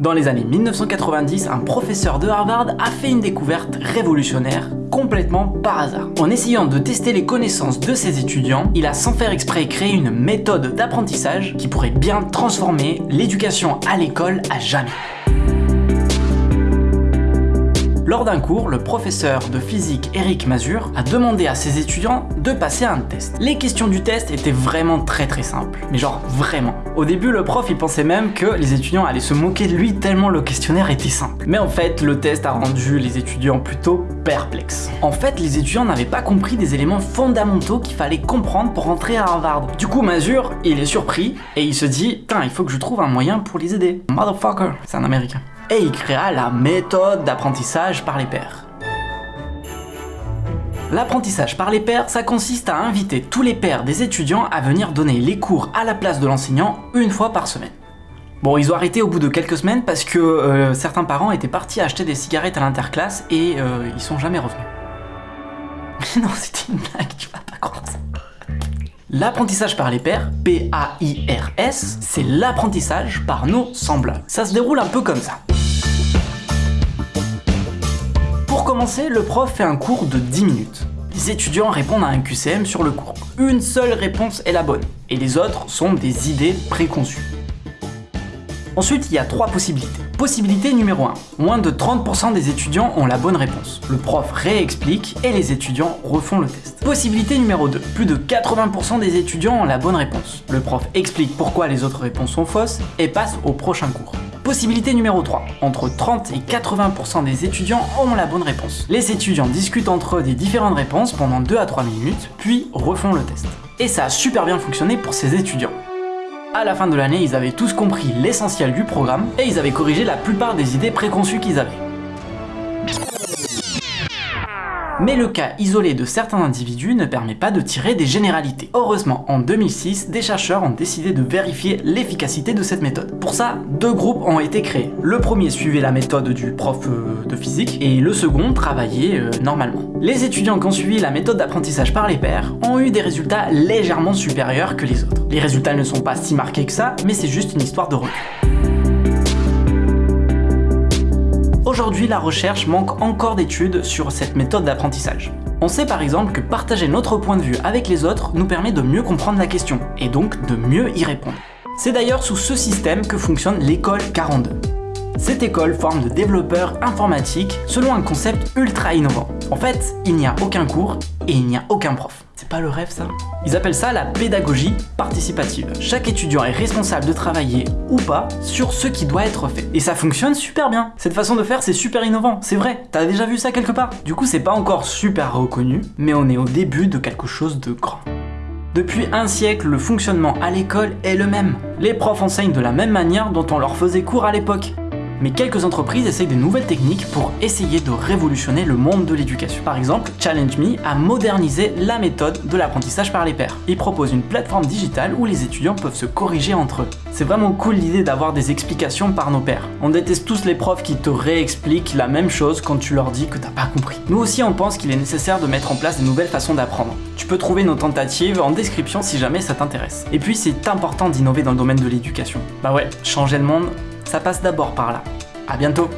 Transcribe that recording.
Dans les années 1990, un professeur de Harvard a fait une découverte révolutionnaire, complètement par hasard. En essayant de tester les connaissances de ses étudiants, il a sans faire exprès créé une méthode d'apprentissage qui pourrait bien transformer l'éducation à l'école à jamais. Lors d'un cours, le professeur de physique Eric Mazur a demandé à ses étudiants de passer un test. Les questions du test étaient vraiment très très simples, mais genre vraiment. Au début, le prof il pensait même que les étudiants allaient se moquer de lui tellement le questionnaire était simple. Mais en fait, le test a rendu les étudiants plutôt perplexes. En fait, les étudiants n'avaient pas compris des éléments fondamentaux qu'il fallait comprendre pour rentrer à Harvard. Du coup, Mazur, il est surpris et il se dit, putain, il faut que je trouve un moyen pour les aider. Motherfucker, c'est un américain et il créa la méthode d'apprentissage par les pairs. L'apprentissage par les pairs, ça consiste à inviter tous les pairs des étudiants à venir donner les cours à la place de l'enseignant une fois par semaine. Bon, ils ont arrêté au bout de quelques semaines parce que euh, certains parents étaient partis acheter des cigarettes à l'interclasse et euh, ils sont jamais revenus. non, c'était une blague, tu vas pas croire ça. L'apprentissage par les pairs, P-A-I-R-S, c'est l'apprentissage par nos semblables. Ça se déroule un peu comme ça. Commencer, le prof fait un cours de 10 minutes. Les étudiants répondent à un QCM sur le cours. Une seule réponse est la bonne, et les autres sont des idées préconçues. Ensuite, il y a trois possibilités. Possibilité numéro 1. Moins de 30% des étudiants ont la bonne réponse. Le prof réexplique et les étudiants refont le test. Possibilité numéro 2. Plus de 80% des étudiants ont la bonne réponse. Le prof explique pourquoi les autres réponses sont fausses et passe au prochain cours. Possibilité numéro 3. Entre 30 et 80% des étudiants ont la bonne réponse. Les étudiants discutent entre eux des différentes réponses pendant 2 à 3 minutes, puis refont le test. Et ça a super bien fonctionné pour ces étudiants. À la fin de l'année, ils avaient tous compris l'essentiel du programme et ils avaient corrigé la plupart des idées préconçues qu'ils avaient. Mais le cas isolé de certains individus ne permet pas de tirer des généralités. Heureusement, en 2006, des chercheurs ont décidé de vérifier l'efficacité de cette méthode. Pour ça, deux groupes ont été créés. Le premier suivait la méthode du prof euh, de physique et le second travaillait euh, normalement. Les étudiants qui ont suivi la méthode d'apprentissage par les pairs ont eu des résultats légèrement supérieurs que les autres. Les résultats ne sont pas si marqués que ça, mais c'est juste une histoire de recul. Aujourd'hui, la recherche manque encore d'études sur cette méthode d'apprentissage. On sait par exemple que partager notre point de vue avec les autres nous permet de mieux comprendre la question, et donc de mieux y répondre. C'est d'ailleurs sous ce système que fonctionne l'école 42. Cette école forme de développeurs informatiques selon un concept ultra innovant. En fait, il n'y a aucun cours et il n'y a aucun prof. Pas le rêve ça Ils appellent ça la pédagogie participative. Chaque étudiant est responsable de travailler ou pas sur ce qui doit être fait. Et ça fonctionne super bien. Cette façon de faire c'est super innovant, c'est vrai. T'as déjà vu ça quelque part? Du coup c'est pas encore super reconnu, mais on est au début de quelque chose de grand. Depuis un siècle, le fonctionnement à l'école est le même. Les profs enseignent de la même manière dont on leur faisait cours à l'époque mais quelques entreprises essayent de nouvelles techniques pour essayer de révolutionner le monde de l'éducation. Par exemple, Challenge Me a modernisé la méthode de l'apprentissage par les pairs. Il propose une plateforme digitale où les étudiants peuvent se corriger entre eux. C'est vraiment cool l'idée d'avoir des explications par nos pairs. On déteste tous les profs qui te réexpliquent la même chose quand tu leur dis que t'as pas compris. Nous aussi on pense qu'il est nécessaire de mettre en place de nouvelles façons d'apprendre. Tu peux trouver nos tentatives en description si jamais ça t'intéresse. Et puis c'est important d'innover dans le domaine de l'éducation. Bah ouais, changer le monde, ça passe d'abord par là. A bientôt